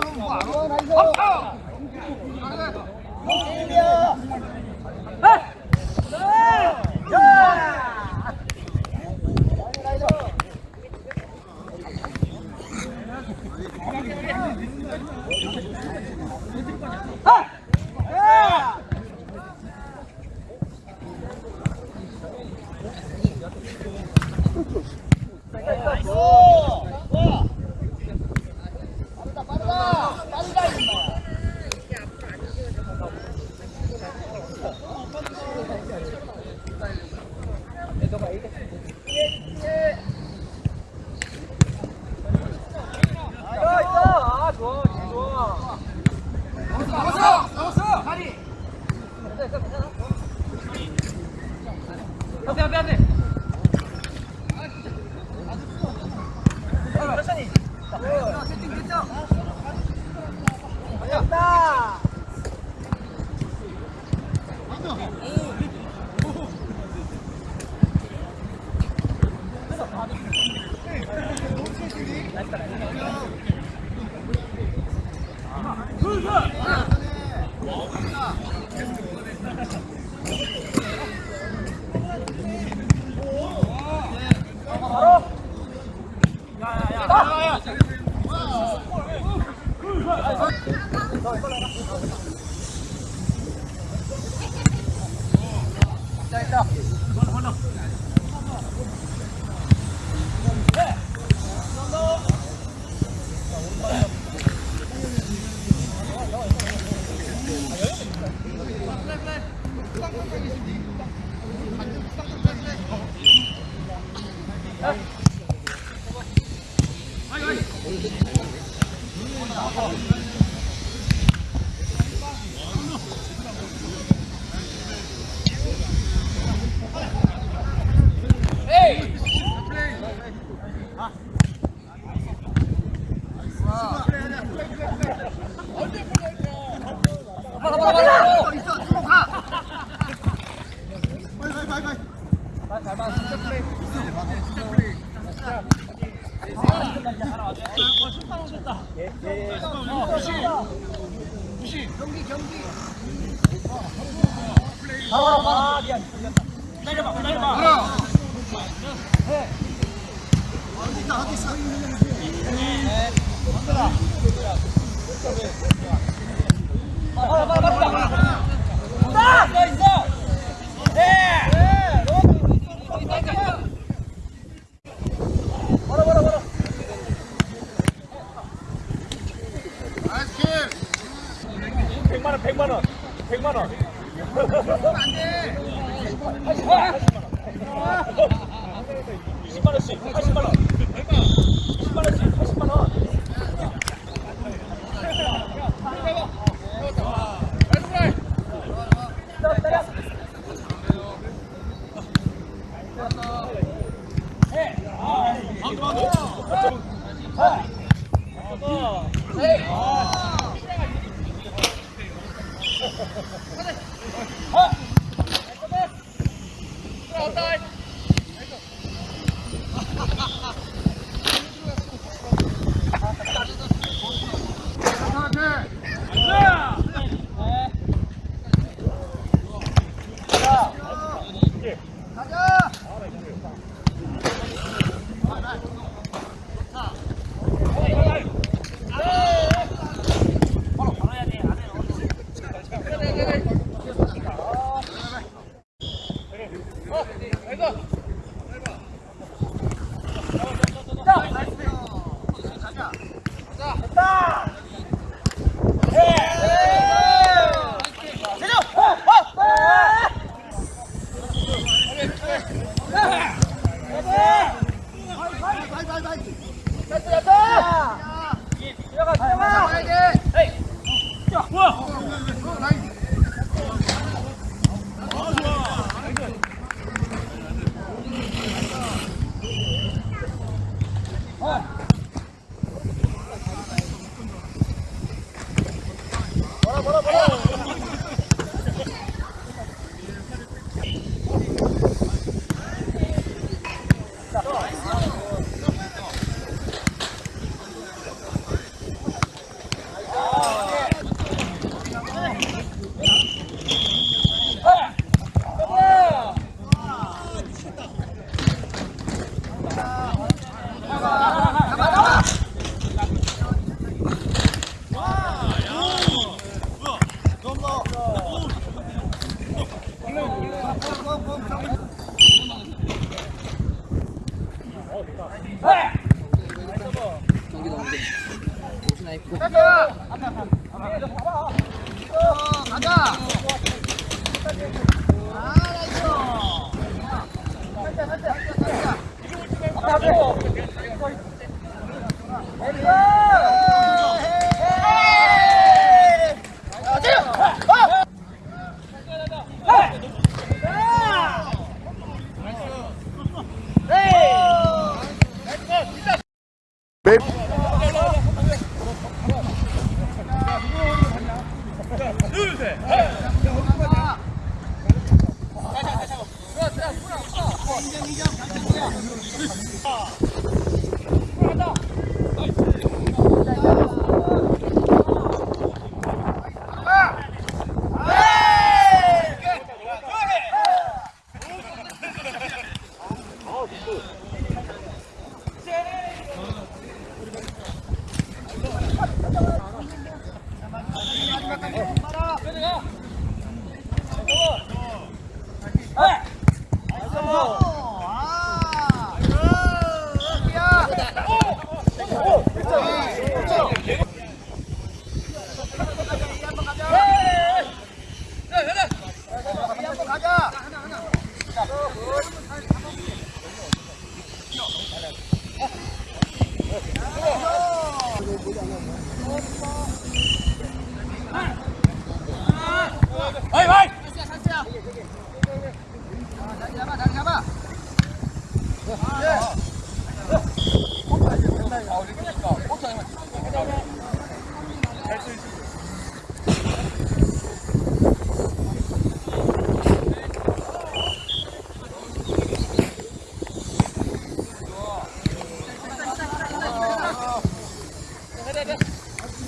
这么晚了 아,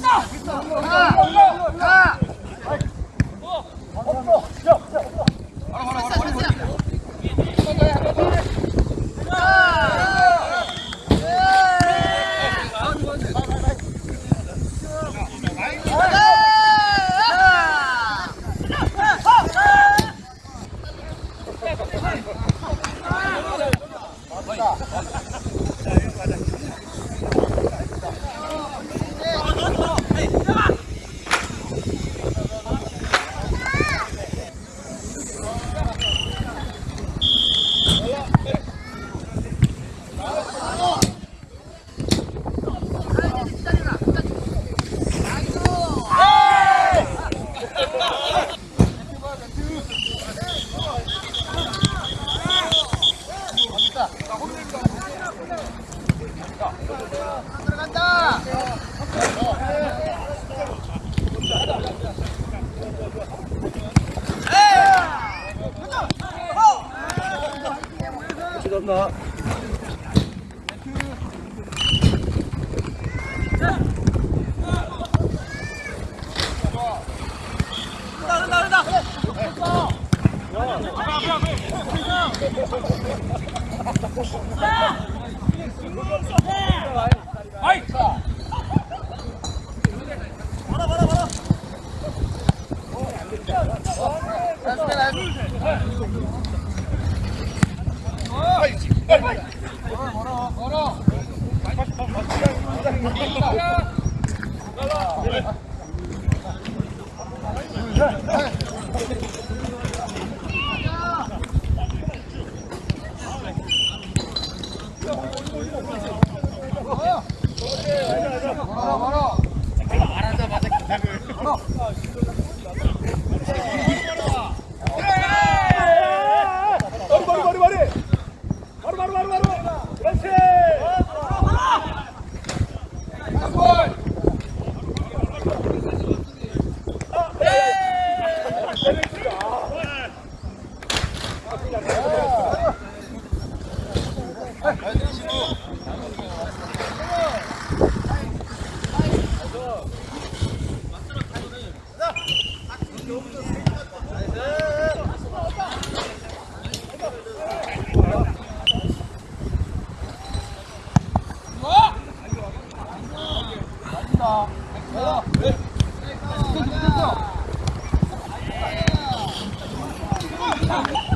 됐어! 됐어! 아. 들어간다. 감사합니다. 야, 아이! 봐라 봐라 봐라 Hey! Yeah.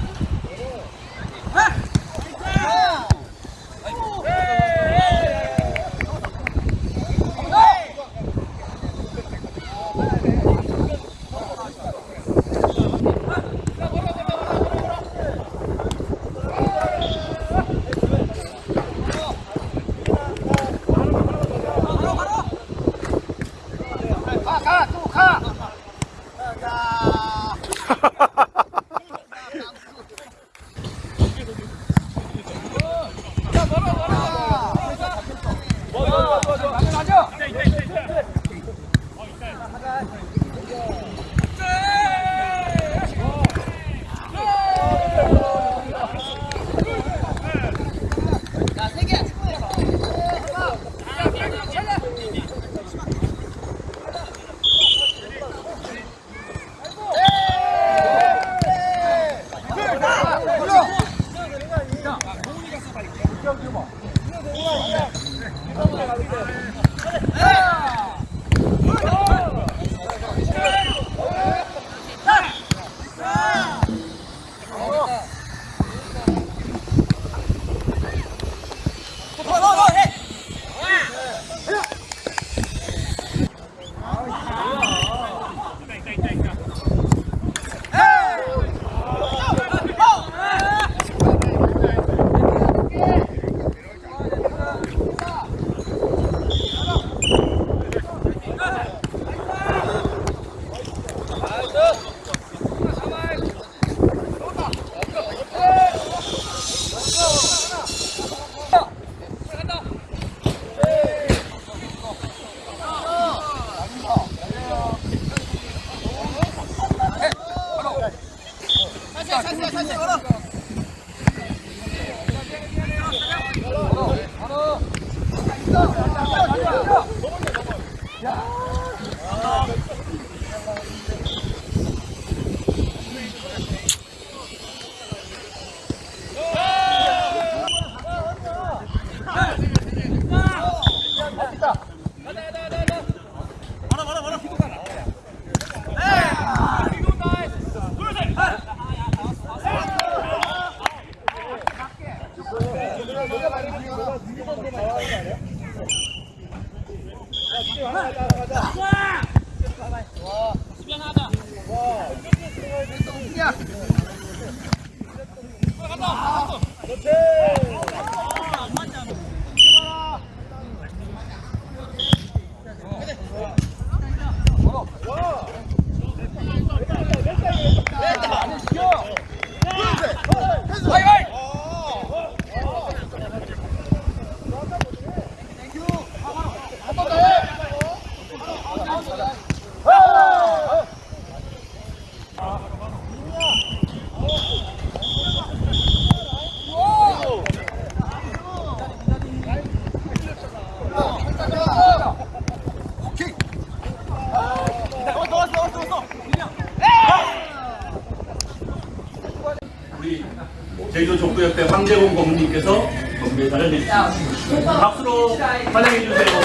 족구협회 황재공 고문님께서 건배사를 해주십니다. 박수로 환영해 주세요.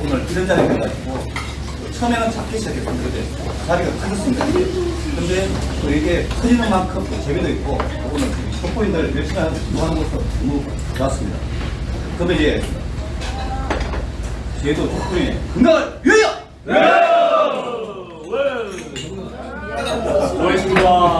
오늘 이런 자리가 돼가지고 처음에는 작게 시작했었는데 자리가 커졌습니다. 근데 또 이게 커지는 만큼 또 재미도 있고 오늘 족보인들 열심히 하는 것도 너무 좋았습니다. 그러면 이제 제도 족보인 건강을 위하여! 고